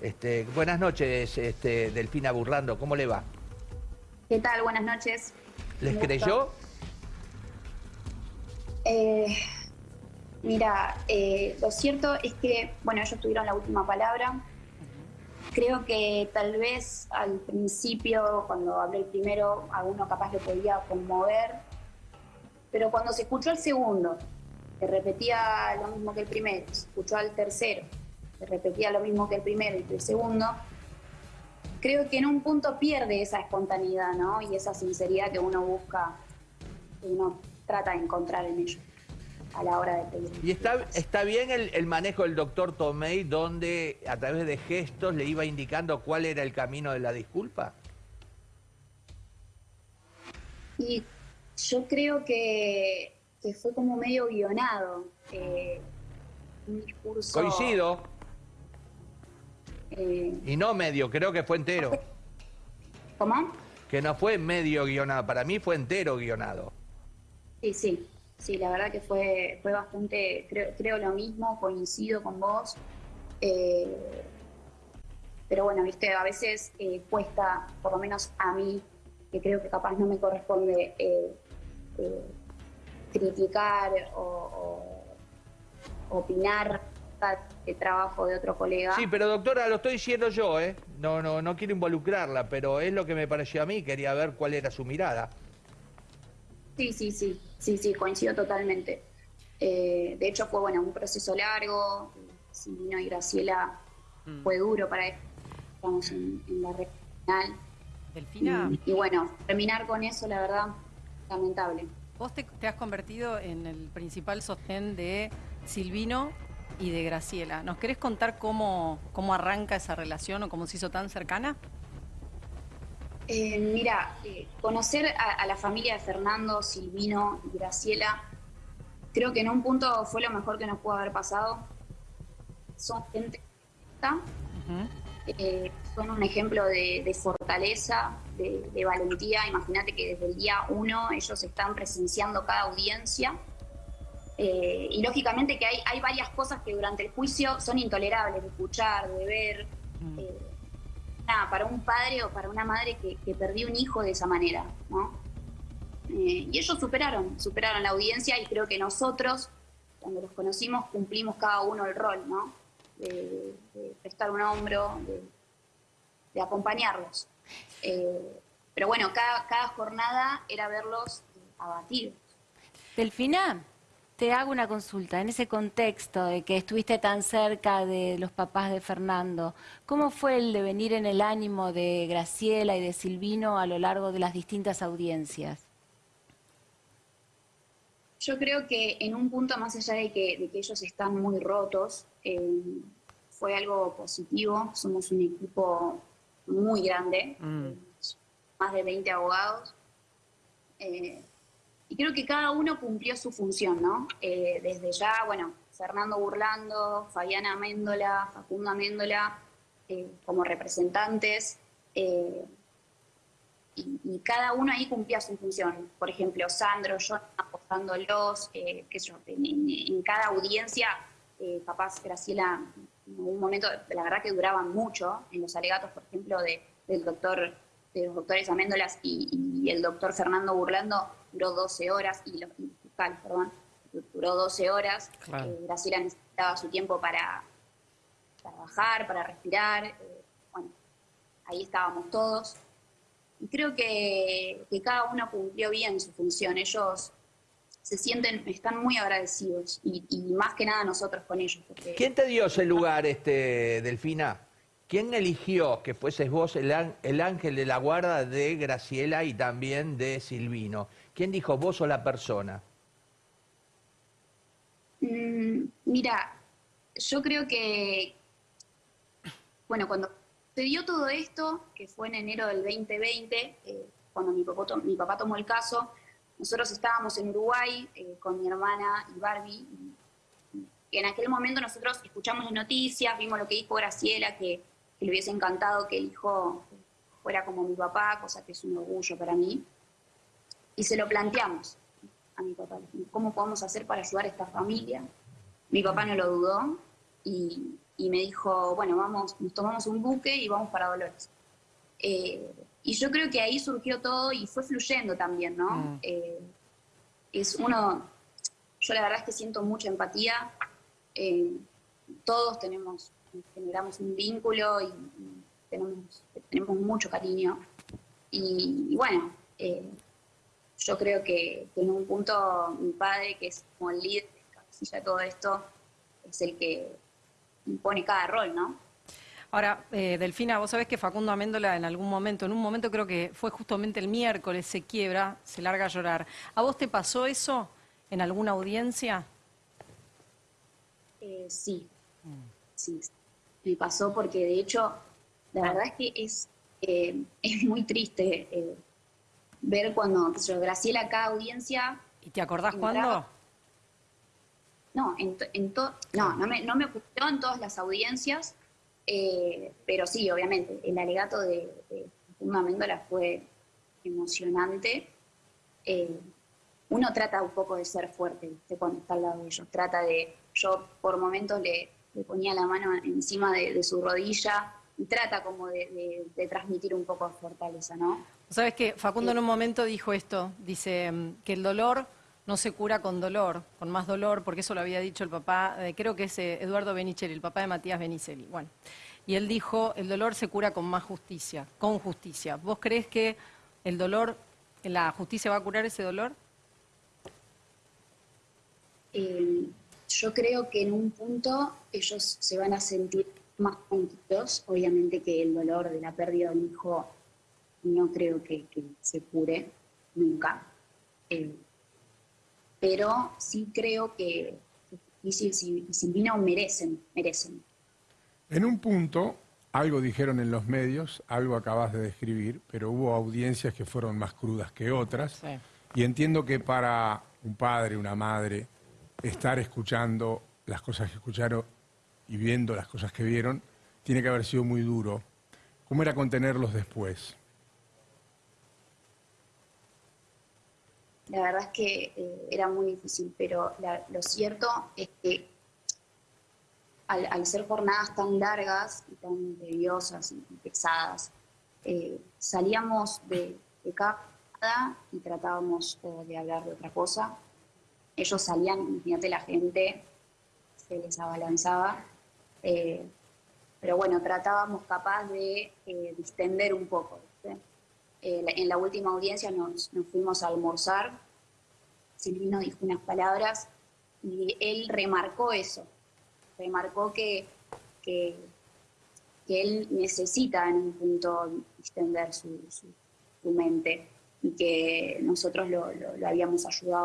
Este, buenas noches, este, Delfina Burlando, ¿cómo le va? ¿Qué tal? Buenas noches. ¿Les creyó? Eh, mira, eh, lo cierto es que, bueno, ellos tuvieron la última palabra. Creo que tal vez al principio, cuando hablé el primero, a uno capaz le podía conmover, pero cuando se escuchó el segundo, que repetía lo mismo que el primero, se escuchó al tercero, que repetía lo mismo que el primero y el segundo, creo que en un punto pierde esa espontaneidad, ¿no? Y esa sinceridad que uno busca, que uno trata de encontrar en ellos a la hora de pedir. ¿Y está, está bien el, el manejo del doctor Tomei, donde a través de gestos le iba indicando cuál era el camino de la disculpa? Y yo creo que, que fue como medio guionado. eh, un discurso... Coincido, eh, y no medio, creo que fue entero. ¿Cómo? Que no fue medio guionado, para mí fue entero guionado. Sí, sí, sí, la verdad que fue, fue bastante, creo, creo lo mismo, coincido con vos. Eh, pero bueno, viste, a veces eh, cuesta, por lo menos a mí, que creo que capaz no me corresponde eh, criticar o, o opinar el trabajo de otro colega. Sí, pero doctora, lo estoy diciendo yo, ¿eh? No, no, no quiero involucrarla, pero es lo que me pareció a mí, quería ver cuál era su mirada. Sí, sí, sí, sí, sí, coincido totalmente. Eh, de hecho fue bueno un proceso largo, Silvino y Graciela Mm. fue duro para ellos, estamos en, en la red final. Delfina, Y, y bueno, terminar con eso, la verdad, lamentable. vos te, te has convertido en el principal sostén de Silvino y de Graciela. ¿Nos querés contar cómo, cómo arranca esa relación o cómo se hizo tan cercana? Eh, mira, eh, conocer a, a la familia de Fernando, Silvino y Graciela, creo que en un punto fue lo mejor que nos pudo haber pasado. Son gente honesta, Ujú. eh, son un ejemplo de, de fortaleza, de, de valentía. Imagínate que desde el día uno ellos están presenciando cada audiencia. Eh, y lógicamente que hay, hay varias cosas que durante el juicio son intolerables de escuchar, de ver. Mm. eh, nada, para un padre o para una madre que, que perdió un hijo de esa manera, ¿no? Eh, y ellos superaron, superaron la audiencia y creo que nosotros, cuando los conocimos, cumplimos cada uno el rol, ¿no? De, de prestar un hombro, de, de acompañarlos. Eh, pero bueno, cada, cada jornada era verlos abatidos. Delfina, te hago una consulta. En ese contexto de que estuviste tan cerca de los papás de Fernando, ¿cómo fue el devenir en el ánimo de Graciela y de Silvino a lo largo de las distintas audiencias? Yo creo que en un punto, más allá de que, de que ellos están muy rotos, eh, fue algo positivo. Somos un equipo muy grande, Mm. más de 20 abogados. Eh, y creo que cada uno cumplió su función, ¿no? Eh, desde ya, bueno, Fernando Burlando, Fabiana Améndola, Facundo Améndola, eh, como representantes. eh, y, cada uno ahí cumplía su función. Por ejemplo, Sandro, yo apoyándolos, eh, qué sé yo, en, cada audiencia, eh, capaz Graciela, en algún momento, la verdad que duraban mucho, en los alegatos, por ejemplo, de, del doctor, de los doctores Améndolas y, y el doctor Fernando Burlando, duró 12 horas, y los y fiscal, perdón, duró 12 horas. Claro. Eh, Graciela necesitaba su tiempo para trabajar, para respirar. eh, bueno, ahí estábamos todos. Y creo que, que cada uno cumplió bien su función. Ellos se sienten, están muy agradecidos y, y más que nada nosotros con ellos. Porque ¿Quién te dio ese lugar, este, Delfina? ¿Quién eligió que fueses vos el, án- el ángel de la guarda de Graciela y también de Silvino? ¿Quién dijo vos o la persona? Mm, mira, yo creo que, bueno, cuando se dio todo esto, que fue en enero del 2020, eh, cuando mi papá, tomó el caso, nosotros estábamos en Uruguay eh, con mi hermana y Barbie. En aquel momento nosotros escuchamos las noticias, vimos lo que dijo Graciela, que, que le hubiese encantado que el hijo fuera como mi papá, cosa que es un orgullo para mí. Y se lo planteamos a mi papá. ¿Cómo podemos hacer para ayudar a esta familia? Mi papá no lo dudó y, y me dijo, bueno, vamos, nos tomamos un buque y vamos para Dolores. Eh, y yo creo que ahí surgió todo y fue fluyendo también, ¿no? Mm. Eh, es uno, yo la verdad es que siento mucha empatía, eh, todos tenemos, generamos un vínculo y, y tenemos, tenemos mucho cariño. Y, y bueno, eh, yo creo que, que en un punto mi padre, que es como el líder, cabecilla de todo esto, es el que impone cada rol, ¿no? Ahora, eh, Delfina, vos sabés que Facundo Améndola en algún momento, en un momento creo que fue justamente el miércoles, se quiebra, se larga a llorar. ¿A vos te pasó eso en alguna audiencia? Eh, sí, sí, me pasó porque de hecho, la verdad es que es, eh, es muy triste eh, ver cuando, sé yo, Graciela cada audiencia, ¿Y te acordás cuándo? no, en, to- en to- no, no me, no me ocurrió en todas las audiencias, eh, pero sí, obviamente, el alegato de, de Facundo Amendola fue emocionante. Eh, uno trata un poco de ser fuerte ¿viste? cuando está al lado de ellos, trata de, yo por momentos le, le ponía la mano encima de, de su rodilla y trata como de, de- de transmitir un poco de fortaleza, ¿no? Sabes que Facundo en un momento dijo esto, dice mm, que el dolor no se cura con dolor, con más dolor, porque eso lo había dicho el papá, eh, creo que es eh, Eduardo Benicelli, el papá de Matías Benicelli. Bueno, y él dijo, el dolor se cura con más justicia, con justicia. ¿Vos crees que el dolor, la justicia va a curar ese dolor? Eh, yo creo que en un punto ellos se van a sentir más tranquilos, obviamente que el dolor de la pérdida de un hijo no creo que, que se cure nunca, Eh, pero sí creo que y Sil- y Silvino merecen, merecen. En un punto, algo dijeron en los medios, algo acabas de describir, pero hubo audiencias que fueron más crudas que otras. Sí. Y entiendo que para un padre, una madre, estar escuchando las cosas que escucharon y viendo las cosas que vieron, tiene que haber sido muy duro. ¿Cómo era contenerlos después? La verdad es que eh, era muy difícil, pero lo cierto es que al, ser jornadas tan largas y tan tediosas y pesadas, eh, salíamos de, de cada y tratábamos de hablar de otra cosa. Ellos salían, imagínate, la gente se les abalanzaba. eh, pero bueno, tratábamos capaz de eh, distender un poco. Eh, en la última audiencia nos, fuimos a almorzar, Silvino dijo unas palabras y él remarcó eso, remarcó que, que, él necesita en un punto distender su, su- su mente y que nosotros lo, lo- lo habíamos ayudado